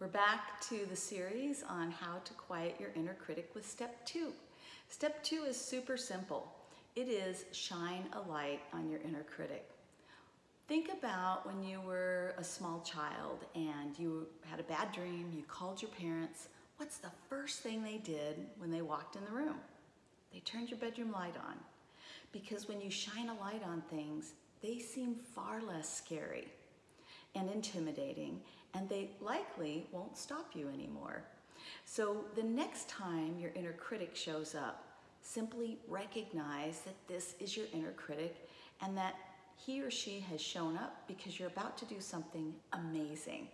We're back to the series on how to quiet your inner critic with step two. Step two is super simple. It is shine a light on your inner critic. Think about when you were a small child and you had a bad dream, you called your parents. What's the first thing they did when they walked in the room? They turned your bedroom light on. Because when you shine a light on things, they seem far less scary and intimidating and they likely won't stop you anymore. So the next time your inner critic shows up, simply recognize that this is your inner critic and that he or she has shown up because you're about to do something amazing.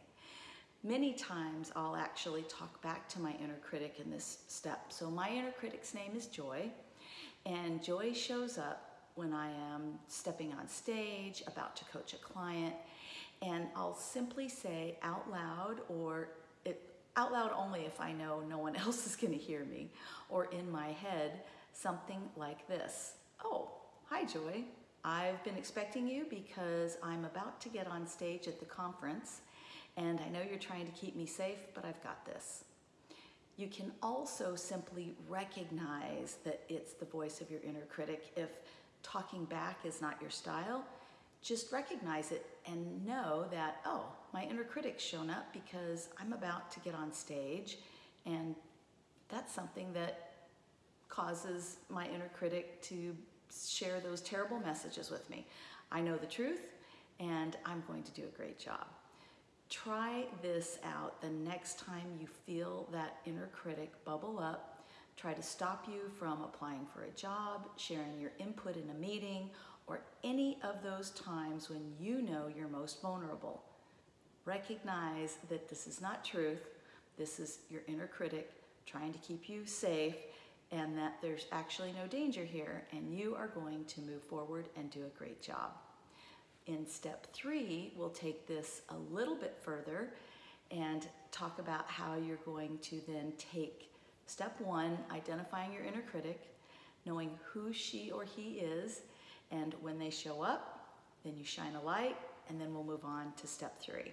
Many times I'll actually talk back to my inner critic in this step. So my inner critic's name is Joy, and Joy shows up when I am stepping on stage, about to coach a client, and I'll simply say out loud or it, out loud only if I know no one else is going to hear me, or in my head, something like this. Oh, hi Joy. I've been expecting you because I'm about to get on stage at the conference and I know you're trying to keep me safe, but I've got this. You can also simply recognize that it's the voice of your inner critic if talking back is not your style just recognize it and know that, oh, my inner critic's shown up because I'm about to get on stage and that's something that causes my inner critic to share those terrible messages with me. I know the truth and I'm going to do a great job. Try this out the next time you feel that inner critic bubble up. Try to stop you from applying for a job, sharing your input in a meeting, or any of those times when you know you're most vulnerable. Recognize that this is not truth, this is your inner critic trying to keep you safe and that there's actually no danger here and you are going to move forward and do a great job. In step three, we'll take this a little bit further and talk about how you're going to then take step one, identifying your inner critic, knowing who she or he is, and when they show up, then you shine a light, and then we'll move on to step three.